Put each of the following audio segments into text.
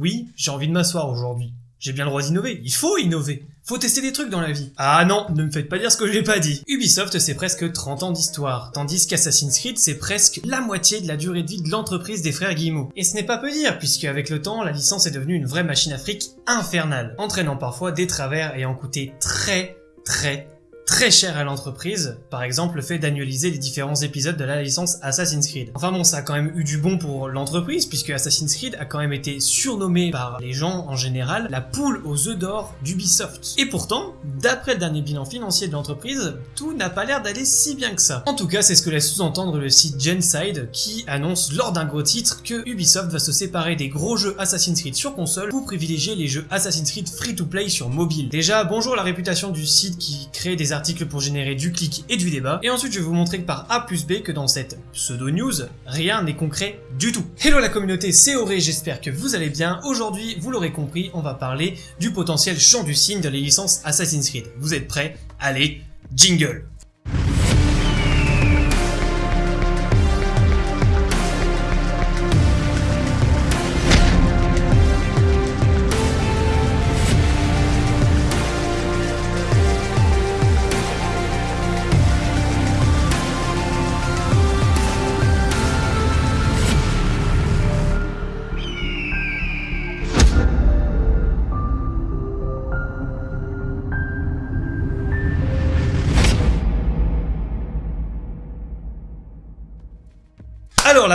Oui, j'ai envie de m'asseoir aujourd'hui. J'ai bien le droit d'innover, il faut innover faut tester des trucs dans la vie. Ah non, ne me faites pas dire ce que j'ai pas dit. Ubisoft, c'est presque 30 ans d'histoire, tandis qu'Assassin's Creed, c'est presque la moitié de la durée de vie de l'entreprise des frères Guillemot. Et ce n'est pas peu dire, puisque avec le temps, la licence est devenue une vraie machine à fric infernale, entraînant parfois des travers ayant coûté très très très cher à l'entreprise, par exemple le fait d'annualiser les différents épisodes de la licence Assassin's Creed. Enfin bon, ça a quand même eu du bon pour l'entreprise, puisque Assassin's Creed a quand même été surnommé par les gens en général la poule aux œufs d'or d'Ubisoft. Et pourtant, d'après le dernier bilan financier de l'entreprise, tout n'a pas l'air d'aller si bien que ça. En tout cas, c'est ce que laisse sous-entendre le site Genside, qui annonce lors d'un gros titre que Ubisoft va se séparer des gros jeux Assassin's Creed sur console pour privilégier les jeux Assassin's Creed free-to-play sur mobile. Déjà, bonjour la réputation du site qui crée des articles pour générer du clic et du débat, et ensuite je vais vous montrer par A plus B que dans cette pseudo-news, rien n'est concret du tout. Hello la communauté, c'est Auré, j'espère que vous allez bien. Aujourd'hui, vous l'aurez compris, on va parler du potentiel champ du signe de les licences Assassin's Creed. Vous êtes prêts? Allez, jingle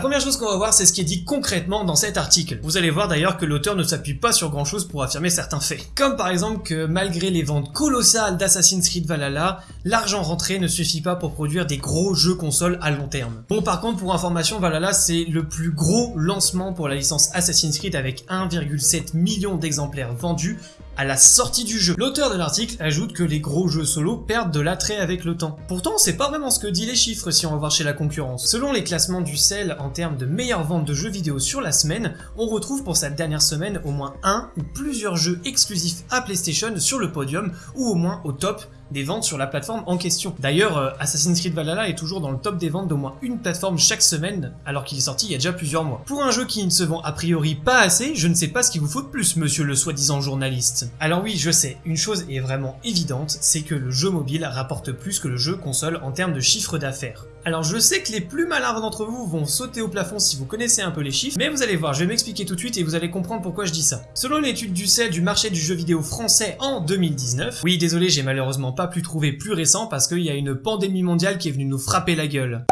première chose qu'on va voir, c'est ce qui est dit concrètement dans cet article. Vous allez voir d'ailleurs que l'auteur ne s'appuie pas sur grand chose pour affirmer certains faits. Comme par exemple que malgré les ventes colossales d'Assassin's Creed Valhalla, l'argent rentré ne suffit pas pour produire des gros jeux consoles à long terme. Bon par contre, pour information, Valhalla c'est le plus gros lancement pour la licence Assassin's Creed avec 1,7 million d'exemplaires vendus à la sortie du jeu. L'auteur de l'article ajoute que les gros jeux solo perdent de l'attrait avec le temps. Pourtant, c'est pas vraiment ce que dit les chiffres si on va voir chez la concurrence. Selon les classements du CEL en termes de meilleures ventes de jeux vidéo sur la semaine, on retrouve pour cette dernière semaine au moins un ou plusieurs jeux exclusifs à PlayStation sur le podium ou au moins au top des ventes sur la plateforme en question. D'ailleurs, euh, Assassin's Creed Valhalla est toujours dans le top des ventes d'au moins une plateforme chaque semaine, alors qu'il est sorti il y a déjà plusieurs mois. Pour un jeu qui ne se vend a priori pas assez, je ne sais pas ce qu'il vous faut de plus, monsieur le soi-disant journaliste. Alors oui, je sais, une chose est vraiment évidente, c'est que le jeu mobile rapporte plus que le jeu console en termes de chiffre d'affaires. Alors je sais que les plus malins d'entre vous vont sauter au plafond si vous connaissez un peu les chiffres, mais vous allez voir, je vais m'expliquer tout de suite et vous allez comprendre pourquoi je dis ça. Selon l'étude du CEL du marché du jeu vidéo français en 2019, oui désolé j'ai malheureusement pas pu trouver plus récent parce qu'il y a une pandémie mondiale qui est venue nous frapper la gueule.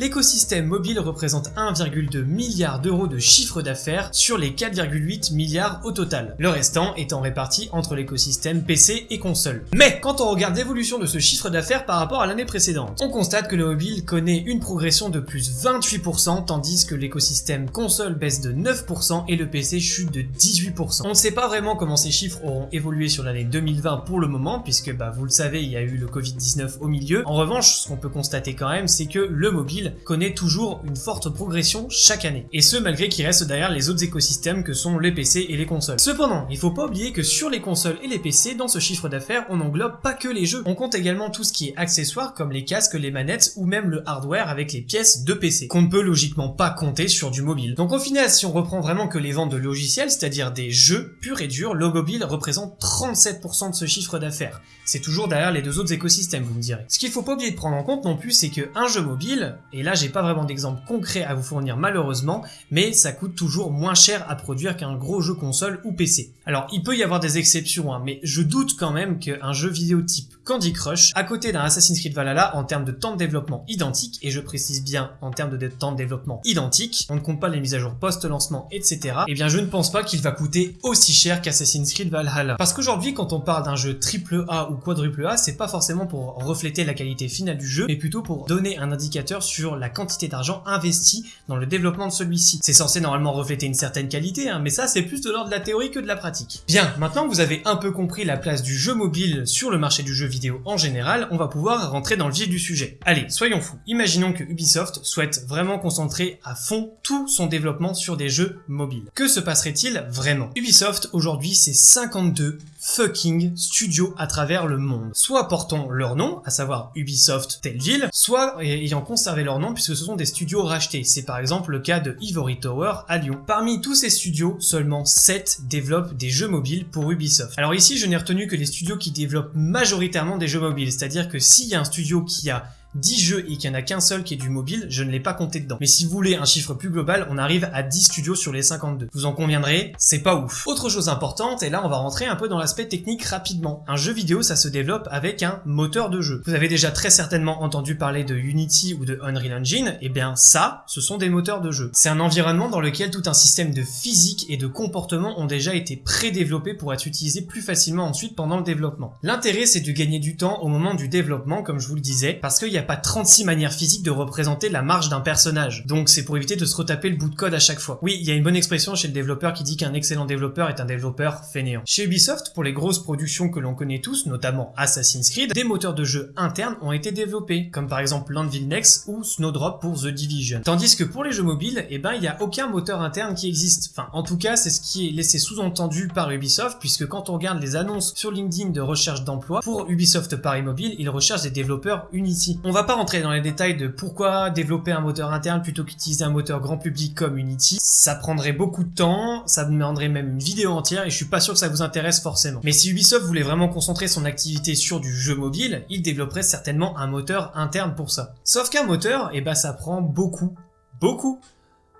L'écosystème mobile représente 1,2 milliard d'euros de chiffre d'affaires sur les 4,8 milliards au total, le restant étant réparti entre l'écosystème PC et console. Mais quand on regarde l'évolution de ce chiffre d'affaires par rapport à l'année précédente, on constate que le mobile connaît une progression de plus 28% tandis que l'écosystème console baisse de 9% et le PC chute de 18%. On ne sait pas vraiment comment ces chiffres auront évolué sur l'année 2020 pour le moment puisque bah vous le savez il y a eu le Covid-19 au milieu. En revanche ce qu'on peut constater quand même c'est que le mobile connaît toujours une forte progression chaque année. Et ce malgré qu'il reste derrière les autres écosystèmes que sont les PC et les consoles. Cependant, il faut pas oublier que sur les consoles et les PC, dans ce chiffre d'affaires, on englobe pas que les jeux. On compte également tout ce qui est accessoires comme les casques, les manettes ou même le hardware avec les pièces de PC, qu'on ne peut logiquement pas compter sur du mobile. Donc au final, si on reprend vraiment que les ventes de logiciels, c'est-à-dire des jeux purs et durs, le mobile représente 37% de ce chiffre d'affaires. C'est toujours derrière les deux autres écosystèmes, vous me direz. Ce qu'il faut pas oublier de prendre en compte non plus, c'est que un jeu mobile, là j'ai pas vraiment d'exemple concret à vous fournir malheureusement, mais ça coûte toujours moins cher à produire qu'un gros jeu console ou PC. Alors il peut y avoir des exceptions, hein, mais je doute quand même qu'un jeu vidéo type Candy Crush, à côté d'un Assassin's Creed Valhalla en termes de temps de développement identique, et je précise bien en termes de temps de développement identique, on ne compte pas les mises à jour post-lancement, etc. Eh bien je ne pense pas qu'il va coûter aussi cher qu'Assassin's Creed Valhalla. Parce qu'aujourd'hui quand on parle d'un jeu triple A ou quadruple A, c'est pas forcément pour refléter la qualité finale du jeu, mais plutôt pour donner un indicateur sur la quantité d'argent investi dans le développement de celui-ci. C'est censé normalement refléter une certaine qualité, hein, mais ça c'est plus de l'ordre de la théorie que de la pratique. Bien, maintenant vous avez un peu compris la place du jeu mobile sur le marché du jeu vidéo en général, on va pouvoir rentrer dans le vif du sujet. Allez, soyons fous. Imaginons que Ubisoft souhaite vraiment concentrer à fond tout son développement sur des jeux mobiles. Que se passerait-il vraiment? Ubisoft, aujourd'hui, c'est 52 fucking studios à travers le monde. Soit portant leur nom, à savoir Ubisoft telle ville, soit ayant conservé leur nom puisque ce sont des studios rachetés. C'est par exemple le cas de Ivory Tower à Lyon. Parmi tous ces studios, seulement 7 développent des jeux mobiles pour Ubisoft. Alors ici, je n'ai retenu que les studios qui développent majoritairement des jeux mobiles, c'est-à-dire que s'il y a un studio qui a 10 jeux et qu'il n'y en a qu'un seul qui est du mobile, je ne l'ai pas compté dedans. Mais si vous voulez un chiffre plus global, on arrive à 10 studios sur les 52. Vous en conviendrez, c'est pas ouf. Autre chose importante, et là on va rentrer un peu dans l'aspect technique rapidement. Un jeu vidéo, ça se développe avec un moteur de jeu. Vous avez déjà très certainement entendu parler de Unity ou de Unreal Engine, et eh bien ça, ce sont des moteurs de jeu. C'est un environnement dans lequel tout un système de physique et de comportement ont déjà été pré-développés pour être utilisés plus facilement ensuite pendant le développement. L'intérêt c'est de gagner du temps au moment du développement, comme je vous le disais, parce qu'il y a pas 36 manières physiques de représenter la marge d'un personnage. Donc c'est pour éviter de se retaper le bout de code à chaque fois. Oui, il y a une bonne expression chez le développeur qui dit qu'un excellent développeur est un développeur fainéant. Chez Ubisoft, pour les grosses productions que l'on connaît tous, notamment Assassin's Creed, des moteurs de jeu internes ont été développés, comme par exemple Landville Next ou Snowdrop pour The Division. Tandis que pour les jeux mobiles, eh ben il n'y a aucun moteur interne qui existe. Enfin, en tout cas, c'est ce qui est laissé sous-entendu par Ubisoft, puisque quand on regarde les annonces sur LinkedIn de recherche d'emploi, pour Ubisoft Paris Mobile, ils recherchent des développeurs Unity. On va pas rentrer dans les détails de pourquoi développer un moteur interne plutôt qu'utiliser un moteur grand public comme Unity. Ça prendrait beaucoup de temps, ça demanderait même une vidéo entière et je suis pas sûr que ça vous intéresse forcément. Mais si Ubisoft voulait vraiment concentrer son activité sur du jeu mobile, il développerait certainement un moteur interne pour ça. Sauf qu'un moteur, eh ben ça prend beaucoup, beaucoup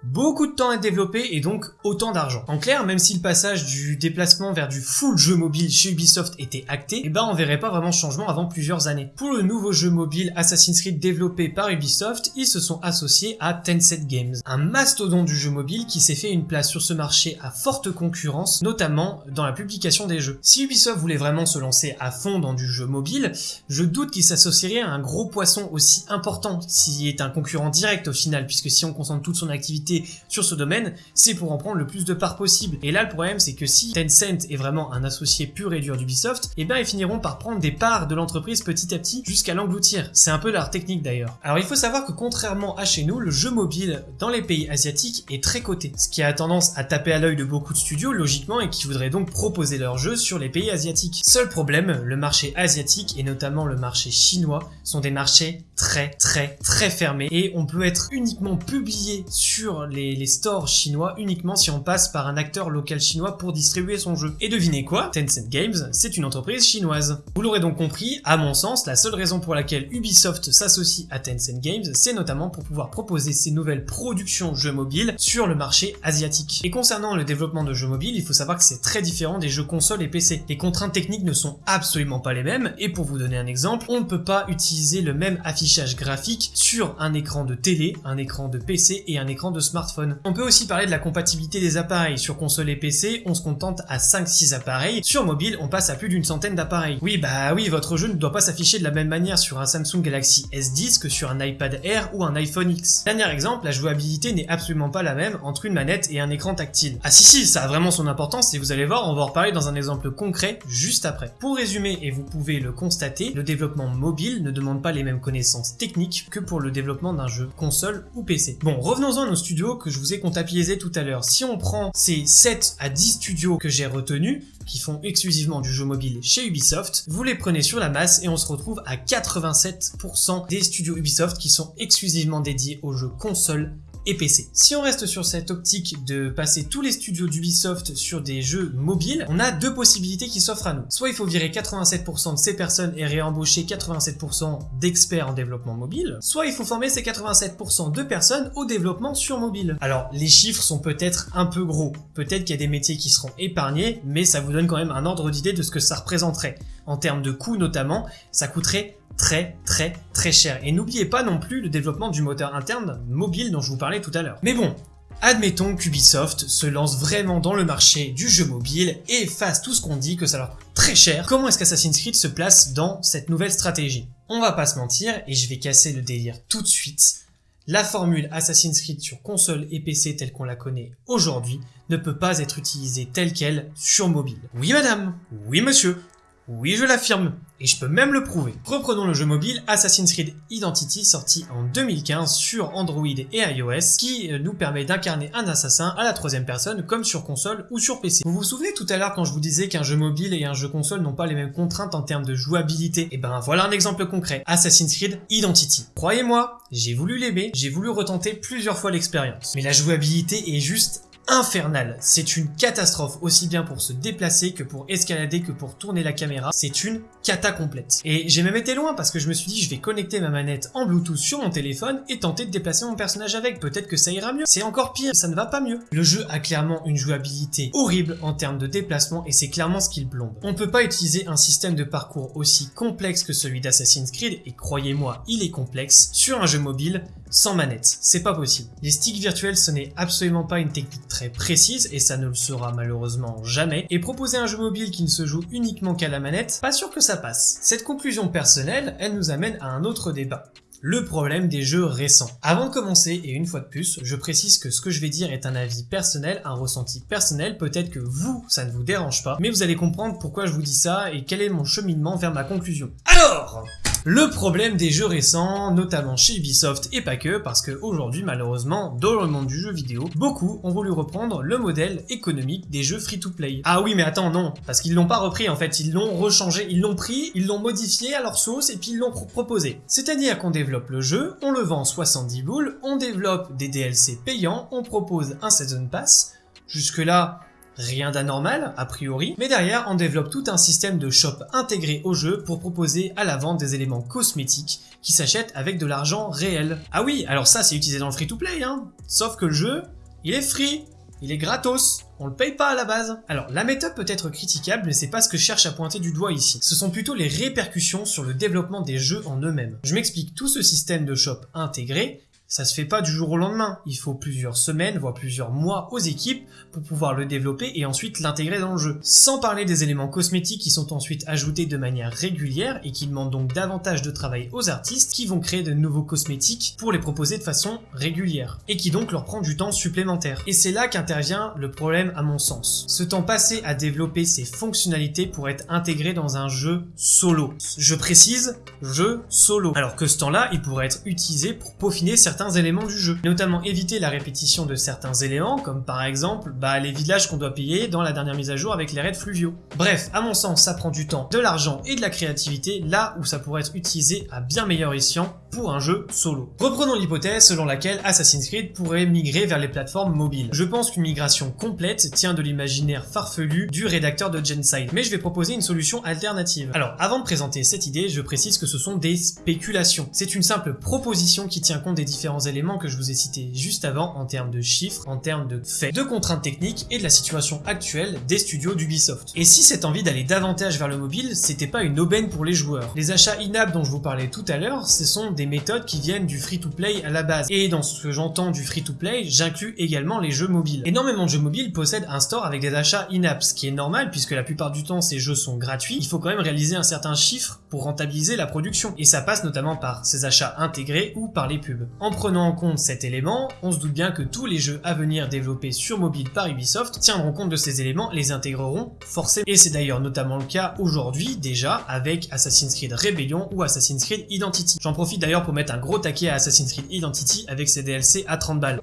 beaucoup de temps à développer et donc autant d'argent. En clair, même si le passage du déplacement vers du full jeu mobile chez Ubisoft était acté, eh ben on verrait pas vraiment de changement avant plusieurs années. Pour le nouveau jeu mobile Assassin's Creed développé par Ubisoft, ils se sont associés à Tencent Games, un mastodon du jeu mobile qui s'est fait une place sur ce marché à forte concurrence, notamment dans la publication des jeux. Si Ubisoft voulait vraiment se lancer à fond dans du jeu mobile, je doute qu'il s'associerait à un gros poisson aussi important, s'il est un concurrent direct au final, puisque si on concentre toute son activité sur ce domaine, c'est pour en prendre le plus de parts possible. Et là, le problème, c'est que si Tencent est vraiment un associé pur et dur d'Ubisoft, eh ben ils finiront par prendre des parts de l'entreprise petit à petit jusqu'à l'engloutir. C'est un peu leur technique d'ailleurs. Alors il faut savoir que contrairement à chez nous, le jeu mobile dans les pays asiatiques est très coté, ce qui a tendance à taper à l'œil de beaucoup de studios logiquement et qui voudraient donc proposer leurs jeux sur les pays asiatiques. Seul problème, le marché asiatique et notamment le marché chinois sont des marchés très très très fermés et on peut être uniquement publié sur les, stores chinois uniquement si on passe par un acteur local chinois pour distribuer son jeu. Et devinez quoi? Tencent Games, c'est une entreprise chinoise. Vous l'aurez donc compris, à mon sens, la seule raison pour laquelle Ubisoft s'associe à Tencent Games, c'est notamment pour pouvoir proposer ses nouvelles productions jeux mobiles sur le marché asiatique. Et concernant le développement de jeux mobiles, il faut savoir que c'est très différent des jeux consoles et PC. Les contraintes techniques ne sont absolument pas les mêmes, et pour vous donner un exemple, on ne peut pas utiliser le même affichage graphique sur un écran de télé, un écran de PC et un écran de smartphone. On peut aussi parler de la compatibilité des appareils. Sur console et PC, on se contente à 5-6 appareils. Sur mobile, on passe à plus d'une centaine d'appareils. Oui, bah oui, votre jeu ne doit pas s'afficher de la même manière sur un Samsung Galaxy S10 que sur un iPad Air ou un iPhone X. Dernier exemple, la jouabilité n'est absolument pas la même entre une manette et un écran tactile. Ah si si, ça a vraiment son importance et vous allez voir, on va en reparler dans un exemple concret juste après. Pour résumer, et vous pouvez le constater, le développement mobile ne demande pas les mêmes connaissances techniques que pour le développement d'un jeu console ou PC. Bon, revenons-en à nos studios que je vous ai comptabilisé tout à l'heure. Si on prend ces 7 à 10 studios que j'ai retenus, qui font exclusivement du jeu mobile chez Ubisoft, vous les prenez sur la masse et on se retrouve à 87% des studios Ubisoft qui sont exclusivement dédiés aux jeux console PC. Si on reste sur cette optique de passer tous les studios d'Ubisoft sur des jeux mobiles, on a deux possibilités qui s'offrent à nous. Soit il faut virer 87% de ces personnes et réembaucher 87% d'experts en développement mobile, soit il faut former ces 87% de personnes au développement sur mobile. Alors les chiffres sont peut-être un peu gros, peut-être qu'il y a des métiers qui seront épargnés, mais ça vous donne quand même un ordre d'idée de ce que ça représenterait. En termes de coûts notamment, ça coûterait très très très cher. Et n'oubliez pas non plus le développement du moteur interne mobile dont je vous parlais tout à l'heure. Mais bon, Admettons qu'Ubisoft se lance vraiment dans le marché du jeu mobile et fasse tout ce qu'on dit que ça leur coûte très cher. Comment est-ce qu'Assassin's Creed se place dans cette nouvelle stratégie? On va pas se mentir et je vais casser le délire tout de suite. La formule Assassin's Creed sur console et PC telle qu'on la connaît aujourd'hui ne peut pas être utilisée telle qu'elle sur mobile. Oui madame, oui monsieur, Oui, je l'affirme, et je peux même le prouver. Reprenons le jeu mobile Assassin's Creed Identity sorti en 2015 sur Android et iOS qui euh, nous permet d'incarner un assassin à la troisième personne comme sur console ou sur PC. Vous vous souvenez tout à l'heure quand je vous disais qu'un jeu mobile et un jeu console n'ont pas les mêmes contraintes en termes de jouabilité? Et eh ben voilà un exemple concret, Assassin's Creed Identity. Croyez-moi, j'ai voulu l'aimer, j'ai voulu retenter plusieurs fois l'expérience. Mais la jouabilité est juste infernal. C'est une catastrophe, aussi bien pour se déplacer que pour escalader que pour tourner la caméra. C'est une cata complète. Et j'ai même été loin parce que je me suis dit je vais connecter ma manette en Bluetooth sur mon téléphone et tenter de déplacer mon personnage avec. Peut-être que ça ira mieux. C'est encore pire, ça ne va pas mieux. Le jeu a clairement une jouabilité horrible en termes de déplacement et c'est clairement ce qu'il plombe. On peut pas utiliser un système de parcours aussi complexe que celui d'Assassin's Creed et croyez-moi, il est complexe sur un jeu mobile sans manette. C'est pas possible. Les sticks virtuels ce n'est absolument pas une technique très précise et ça ne le sera malheureusement jamais. Et proposer un jeu mobile qui ne se joue uniquement qu'à la manette, pas sûr que ça passe. Cette conclusion personnelle, elle nous amène à un autre débat le problème des jeux récents. Avant de commencer, et une fois de plus, je précise que ce que je vais dire est un avis personnel, un ressenti personnel, peut-être que vous, ça ne vous dérange pas, mais vous allez comprendre pourquoi je vous dis ça et quel est mon cheminement vers ma conclusion. Alors le problème des jeux récents, notamment chez Ubisoft et pas que, parce qu'aujourd'hui malheureusement, dans le monde du jeu vidéo, beaucoup ont voulu reprendre le modèle économique des jeux free-to-play. Ah oui mais attends, non, parce qu'ils l'ont pas repris en fait, ils l'ont rechangé, ils l'ont pris, ils l'ont modifié à leur sauce et puis ils l'ont proposé. C'est-à-dire qu'on développe le jeu, on le vend 70 boules, on développe des DLC payants, on propose un Season Pass, jusque là Rien d'anormal, a priori, mais derrière, on développe tout un système de shop intégré au jeu pour proposer à la vente des éléments cosmétiques qui s'achètent avec de l'argent réel. Ah oui, alors ça c'est utilisé dans le free-to-play, hein Sauf que le jeu, il est free il est gratos, on le paye pas à la base. Alors, la méthode peut être critiquable, mais c'est pas ce que je cherche à pointer du doigt ici. Ce sont plutôt les répercussions sur le développement des jeux en eux-mêmes. Je m'explique, tout ce système de shop intégré, ça se fait pas du jour au lendemain. Il faut plusieurs semaines, voire plusieurs mois aux équipes pour pouvoir le développer et ensuite l'intégrer dans le jeu. Sans parler des éléments cosmétiques qui sont ensuite ajoutés de manière régulière et qui demandent donc davantage de travail aux artistes qui vont créer de nouveaux cosmétiques pour les proposer de façon régulière et qui donc leur prend du temps supplémentaire. Et c'est là qu'intervient le problème à mon sens. Ce temps passé à développer ces fonctionnalités pour être intégré dans un jeu solo. Je précise, jeu solo. Alors que ce temps-là, il pourrait être utilisé pour peaufiner certains éléments du jeu, notamment éviter la répétition de certains éléments, comme par exemple bah, les villages qu'on doit payer dans la dernière mise à jour avec les raids fluviaux. Bref, à mon sens, ça prend du temps, de l'argent et de la créativité là où ça pourrait être utilisé à bien meilleur escient pour un jeu solo. Reprenons l'hypothèse selon laquelle Assassin's Creed pourrait migrer vers les plateformes mobiles. Je pense qu'une migration complète tient de l'imaginaire farfelu du rédacteur de Genside, mais je vais proposer une solution alternative. Alors, avant de présenter cette idée, je précise que ce sont des spéculations. C'est une simple proposition qui tient compte des différents éléments que je vous ai cités juste avant en termes de chiffres, en termes de faits, de contraintes techniques et de la situation actuelle des studios d'Ubisoft. Et si cette envie d'aller davantage vers le mobile, c'était pas une aubaine pour les joueurs Les achats in-app dont je vous parlais tout à l'heure, ce sont des méthodes qui viennent du free-to-play à la base. Et dans ce que j'entends du free-to-play, j'inclus également les jeux mobiles. Énormément de jeux mobiles possèdent un store avec des achats in-app, ce qui est normal puisque la plupart du temps ces jeux sont gratuits. Il faut quand même réaliser un certain chiffre pour rentabiliser la production. Et ça passe notamment par ces achats intégrés ou par les pubs. En prenant en compte cet élément, on se doute bien que tous les jeux à venir développés sur mobile par Ubisoft tiendront compte de ces éléments, les intégreront forcément. Et c'est d'ailleurs notamment le cas aujourd'hui déjà avec Assassin's Creed Rebellion ou Assassin's Creed Identity. J'en profite d'ailleurs pour mettre un gros taquet à Assassin's Creed Identity avec ses DLC à 30 balles.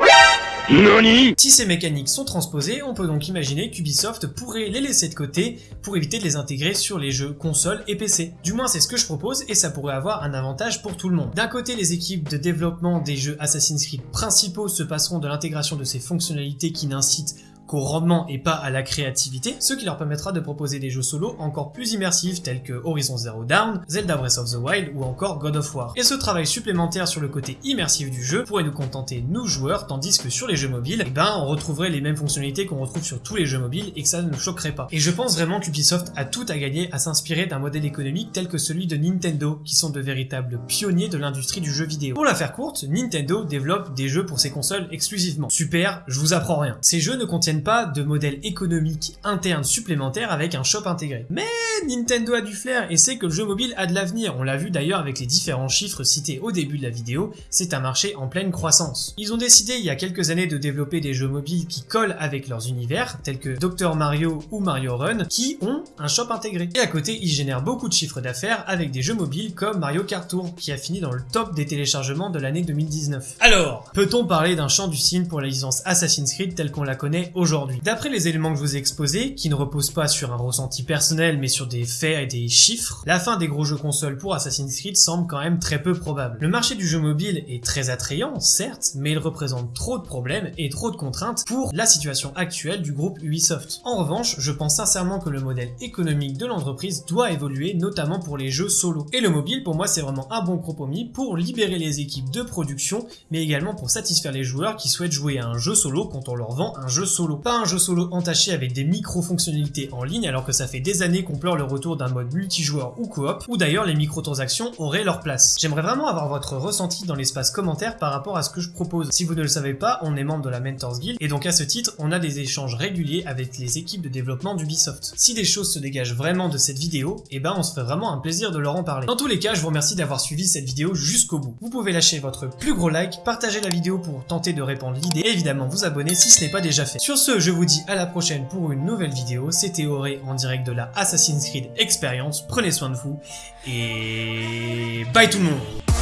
Si ces mécaniques sont transposées, on peut donc imaginer qu'Ubisoft pourrait les laisser de côté pour éviter de les intégrer sur les jeux consoles et PC. Du moins c'est ce que je propose et ça pourrait avoir un avantage pour tout le monde. D'un côté les équipes de développement des jeux Assassin's Creed principaux se passeront de l'intégration de ces fonctionnalités qui n'incitent qu'au rendement et pas à la créativité, ce qui leur permettra de proposer des jeux solo encore plus immersifs tels que Horizon Zero Dawn, Zelda Breath of the Wild ou encore God of War. Et ce travail supplémentaire sur le côté immersif du jeu pourrait nous contenter nous joueurs, tandis que sur les jeux mobiles, eh ben on retrouverait les mêmes fonctionnalités qu'on retrouve sur tous les jeux mobiles et que ça ne nous choquerait pas. Et je pense vraiment qu'Ubisoft a tout à gagner à s'inspirer d'un modèle économique tel que celui de Nintendo, qui sont de véritables pionniers de l'industrie du jeu vidéo. Pour la faire courte, Nintendo développe des jeux pour ses consoles exclusivement. Super, je vous apprends rien. Ces jeux ne contiennent pas de modèle économique interne supplémentaire avec un shop intégré. Mais Nintendo a du flair et sait que le jeu mobile a de l'avenir, on l'a vu d'ailleurs avec les différents chiffres cités au début de la vidéo, c'est un marché en pleine croissance. Ils ont décidé il y a quelques années de développer des jeux mobiles qui collent avec leurs univers, tels que Dr Mario ou Mario Run, qui ont un shop intégré. Et à côté, ils génèrent beaucoup de chiffres d'affaires avec des jeux mobiles comme Mario Kart Tour, qui a fini dans le top des téléchargements de l'année 2019. Alors, peut-on parler d'un champ du signe pour la licence Assassin's Creed telle qu'on la connaît aujourd'hui D'après les éléments que je vous ai exposés, qui ne reposent pas sur un ressenti personnel mais sur des faits et des chiffres, la fin des gros jeux consoles pour Assassin's Creed semble quand même très peu probable. Le marché du jeu mobile est très attrayant, certes, mais il représente trop de problèmes et trop de contraintes pour la situation actuelle du groupe Ubisoft. En revanche, je pense sincèrement que le modèle économique de l'entreprise doit évoluer, notamment pour les jeux solo. Et le mobile, pour moi, c'est vraiment un bon compromis pour libérer les équipes de production, mais également pour satisfaire les joueurs qui souhaitent jouer à un jeu solo quand on leur vend un jeu solo. Pas un jeu solo entaché avec des micro-fonctionnalités en ligne alors que ça fait des années qu'on pleure le retour d'un mode multijoueur ou coop, ou d'ailleurs les microtransactions auraient leur place. J'aimerais vraiment avoir votre ressenti dans l'espace commentaire par rapport à ce que je propose. Si vous ne le savez pas, on est membre de la Mentors Guild, et donc à ce titre, on a des échanges réguliers avec les équipes de développement d'Ubisoft. Si des choses se dégagent vraiment de cette vidéo, et eh ben on se fait vraiment un plaisir de leur en parler. Dans tous les cas, je vous remercie d'avoir suivi cette vidéo jusqu'au bout. Vous pouvez lâcher votre plus gros like, partager la vidéo pour tenter de répandre l'idée, et évidemment vous abonner si ce n'est pas déjà fait. Sur ce, je vous dis à la prochaine pour une nouvelle vidéo. C'était Auré en direct de la Assassin's Creed Experience. Prenez soin de vous, et bye tout le monde